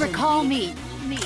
Recall me. me.